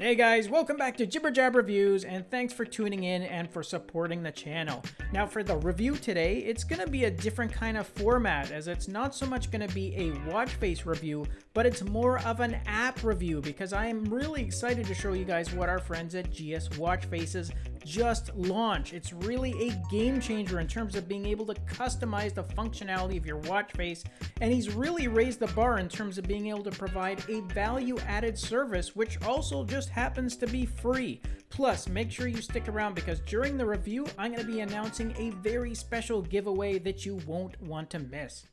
Hey guys, welcome back to Jibber Jab Reviews, and thanks for tuning in and for supporting the channel. Now for the review today, it's going to be a different kind of format, as it's not so much going to be a watch face review, but it's more of an app review, because I am really excited to show you guys what our friends at GS Watch Faces just launched. It's really a game changer in terms of being able to customize the functionality of your watch face, and he's really raised the bar in terms of being able to provide a value-added service, which also just just happens to be free. Plus, make sure you stick around because during the review, I'm going to be announcing a very special giveaway that you won't want to miss.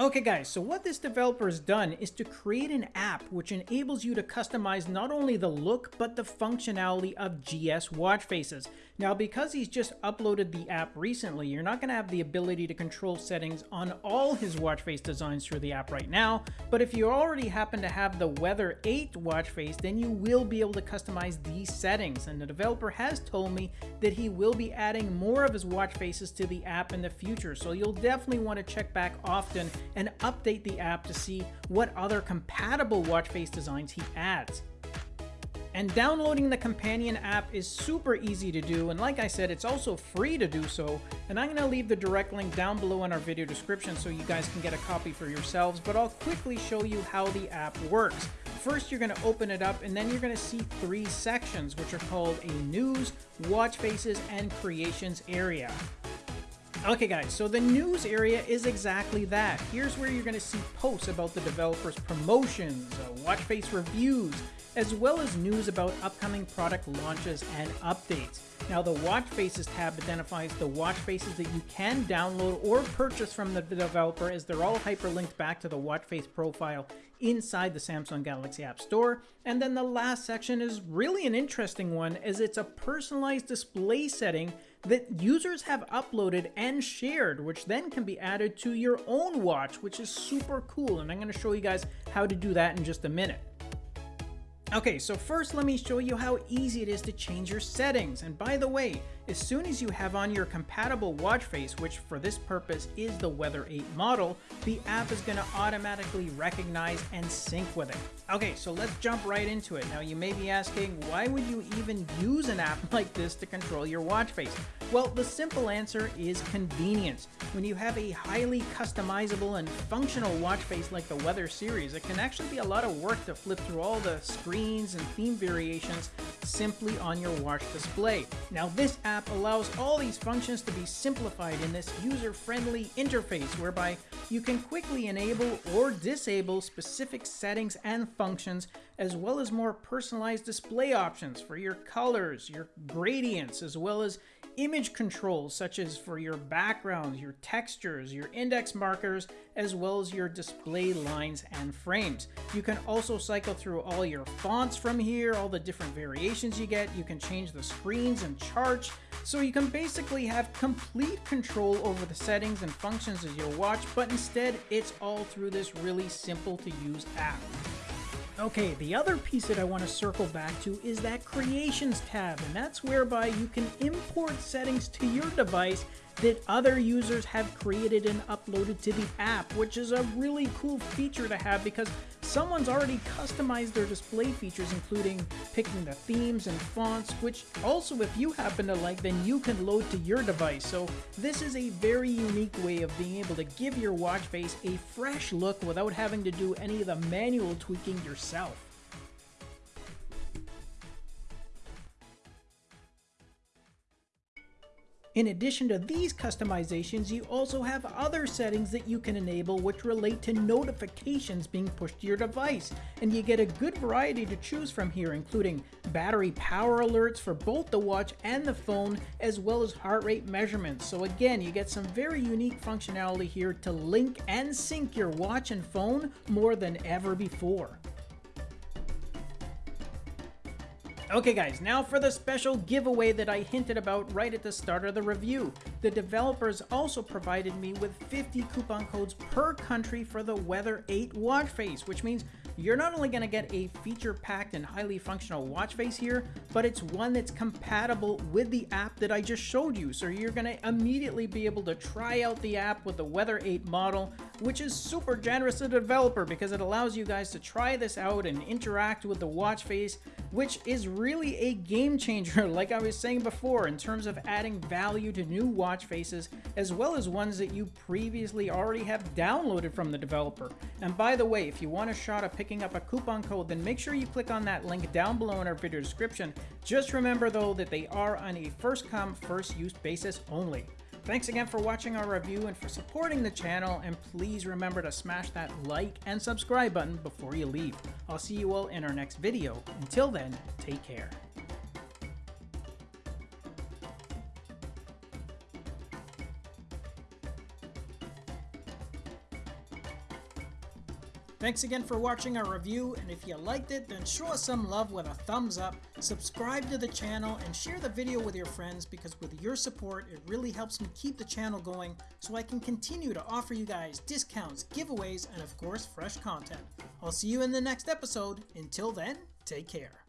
Okay guys, so what this developer has done is to create an app which enables you to customize not only the look but the functionality of GS watch faces. Now because he's just uploaded the app recently, you're not going to have the ability to control settings on all his watch face designs through the app right now, but if you already happen to have the Weather 8 watch face, then you will be able to customize these settings. And the developer has told me that he will be adding more of his watch faces to the app in the future, so you'll definitely want to check back often and update the app to see what other compatible watch face designs he adds. And downloading the companion app is super easy to do, and like I said, it's also free to do so. And I'm going to leave the direct link down below in our video description so you guys can get a copy for yourselves, but I'll quickly show you how the app works. First, you're going to open it up, and then you're going to see three sections, which are called a News, Watch Faces, and Creations area. Okay guys, so the news area is exactly that. Here's where you're to see posts about the developer's promotions, uh, watch face reviews, as well as news about upcoming product launches and updates. Now the watch faces tab identifies the watch faces that you can download or purchase from the developer as they're all hyperlinked back to the watch face profile inside the Samsung Galaxy App Store. And then the last section is really an interesting one as it's a personalized display setting that users have uploaded and shared, which then can be added to your own watch, which is super cool. And I'm going to show you guys how to do that in just a minute. Okay, so first let me show you how easy it is to change your settings. And by the way, as soon as you have on your compatible watch face, which for this purpose is the Weather 8 model, the app is going to automatically recognize and sync with it. Okay, so let's jump right into it. Now you may be asking, why would you even use an app like this to control your watch face? Well, the simple answer is convenience. When you have a highly customizable and functional watch face like the Weather series, it can actually be a lot of work to flip through all the screens and theme variations simply on your watch display. Now this app allows all these functions to be simplified in this user-friendly interface whereby you can quickly enable or disable specific settings and functions as well as more personalized display options for your colors, your gradients, as well as image controls such as for your backgrounds, your textures, your index markers, as well as your display lines and frames. You can also cycle through all your fonts from here, all the different variations you get. You can change the screens and charts. So you can basically have complete control over the settings and functions of your watch, but instead it's all through this really simple to use app. Okay, the other piece that I want to circle back to is that Creations tab, and that's whereby you can import settings to your device that other users have created and uploaded to the app, which is a really cool feature to have because someone's already customized their display features, including picking the themes and fonts, which also if you happen to like, then you can load to your device. So this is a very unique way of being able to give your watch face a fresh look without having to do any of the manual tweaking yourself. In addition to these customizations, you also have other settings that you can enable which relate to notifications being pushed to your device. And you get a good variety to choose from here, including battery power alerts for both the watch and the phone, as well as heart rate measurements. So again, you get some very unique functionality here to link and sync your watch and phone more than ever before. Okay guys, now for the special giveaway that I hinted about right at the start of the review. The developers also provided me with 50 coupon codes per country for the Weather 8 watch face, which means you're not only going to get a feature-packed and highly functional watch face here, but it's one that's compatible with the app that I just showed you. So you're going to immediately be able to try out the app with the Weather 8 model, which is super generous to the developer because it allows you guys to try this out and interact with the watch face, which is really a game changer, like I was saying before, in terms of adding value to new watch faces, as well as ones that you previously already have downloaded from the developer. And by the way, if you want a shot of picking up a coupon code, then make sure you click on that link down below in our video description. Just remember though that they are on a first come, first use basis only. Thanks again for watching our review and for supporting the channel, and please remember to smash that like and subscribe button before you leave. I'll see you all in our next video. Until then, take care. Thanks again for watching our review, and if you liked it, then show us some love with a thumbs up, subscribe to the channel, and share the video with your friends because with your support, it really helps me keep the channel going so I can continue to offer you guys discounts, giveaways, and of course, fresh content. I'll see you in the next episode. Until then, take care.